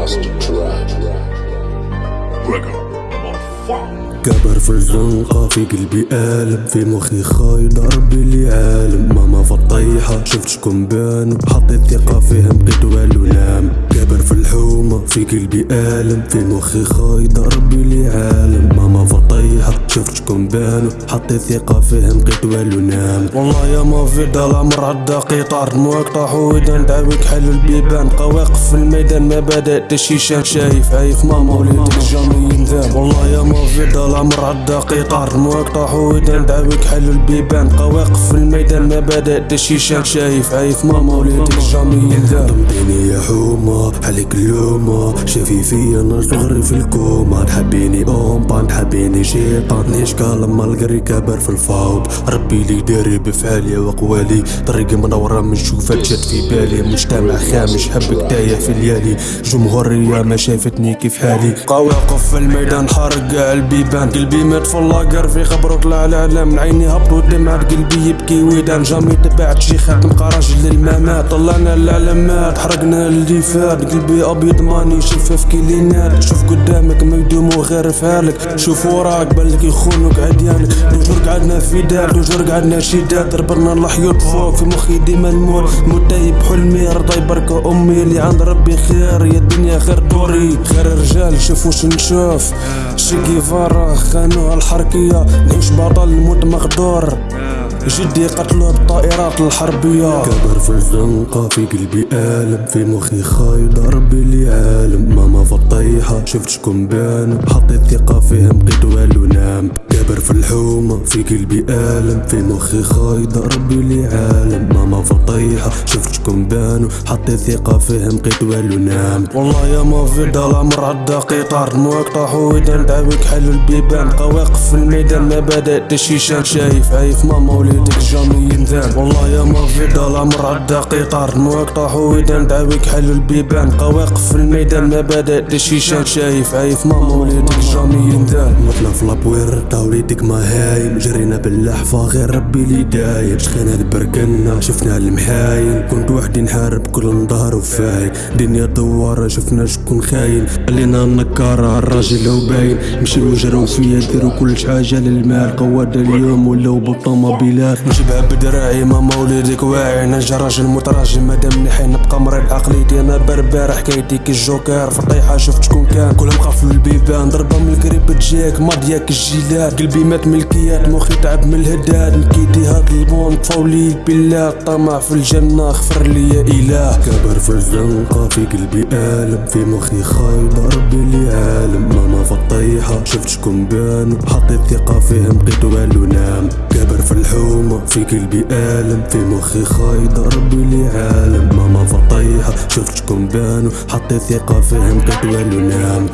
Gridmaster Trap. كبر في الزنقة في قلبي آلم في مخي خايد ربي اللي عالم. ماما في الطيحة شفت شكون بان حطيت ثقة فيهم بقيت والو نام. كبر في الحومة في قلبي آلم في مخي خايد ربي اللي عالم. ماما في الطيحة شفت شكون بان حطيت ثقة فيهم بقيت والو نام والله يا ما في دار العمر عدى قطار مقطع حويدان دعويك حل البيبان قواقف في الميدان ما بدأت الشيشان شايف عايف ماما وليدك جامي ينذاب. والله يا ما في دار العمر عدى قطار مقطع حويدان دعويك حل البيبان قواقف في الميدان ما بدأت الشيشان شايف عايف ماما وليدك جامي ينذاب. ضمتيني يا حومة عليك اللومة شافي فيا أنا صغري في الكوما تحبيني اومبا تحبيني شيطان. قال لما القري كبر في الفوض ربي لي داري بفعالي وقوالي طريقي منورة من شوفة جات في بالي. مجتمع خامش حبك تايه في الليالي جمهورية ما شافتني كيف حالي. قواقف في الميدان حارق البيبان قلبي مات في اللاقر. في خبر طلع العالم من عيني هبطوا دمعة قلبي يبكي ويدان. جامي تبعت شي خاتم راجل للممات طلعنا العلامات حرقنا اللي فات. قلبي أبيض ماني شفاف كيلينات شوف قدامك ما يدوموا غير فعلك شوف وراك بالك يخونوك عديانك دوجور قعدنا في دار دوجور قعدنا شداد ضربنا الحيوط فوق في مخي ديما الموت. متيب حلمي رضاي بركة أمي اللي عند ربي خير. يا الدنيا خير دوري خير الرجال شوف وش نشوف. شقي فارا خانوها الحركية. نعيش بطل نموت مغدور. جدي قتلوه بالطائرات الحربية. كبر في الزنقة في قلبي آلم في مخي خايد ربي اللي عالم ماما في الطيحة شفت شكون بان. حطيت ثقة فيهم بقيت والو نام. كبر في الحومة في قلبي آلم في مخي خايد ربي اللي عالم ماما في الطيحة شفت شكون بانو حطيت ثقة فيهم بقيت والو نام. والله يا ما في العمر عدى قطار مقطع حويدان دعويك حل البيبان قواقف في الميدان. ما بدأت الشيشان شايف عايف ماما وليدك جامي ينذاب والله يا ما في العمر عدى قطار مقطع حويدان دعويك حل البيبان قواقف في الميدان. ما بدأت الشيشان شايف عايف ماما وليدك جامي في لابويرتا وليدك ما هايم جرينا باللحفة غير ربي اللي دايم شخينا بركنا شفنا المحاين كنت وحدي نحارب كل نظهر وفاين دنيا دوارة شفنا شكون خاين. خلينا النكارة الراجل هو باين. مشي وجروا فيا ديروا كل حاجة للمال. قوادة اليوم ولاو بالطوموبيلات نجيبها بدراعي ماما وليدك واعي. نجا راجل متراجم مادام نحي نبقى مريض. عقليتي أنا بربر حكايتي كي الجوكر. في الطيحة شفت شكون كان. كلهم خافوا البيبان. ضربة من القريب تجيك. ماضياك الجيلات قلبي مات ملكيات مخي تعب من الهداد. نكيتي هاد الموند فولي بالله. طمع في الجنة اغفر لي يا إله. كبر في الزنقة في قلبي آلم. في مخي خايد ربي اللي عالم. ماما في الطيحة شفت شكون بان حطيت ثقة فيهم بقيت والو نام كبر في الحومة في قلبي آلم. في مخي خايد ربي اللي عالم. ماما في الطيحة شفت شكون بان حطيت ثقة فيهم بقيت والو نام